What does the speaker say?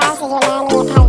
passes you money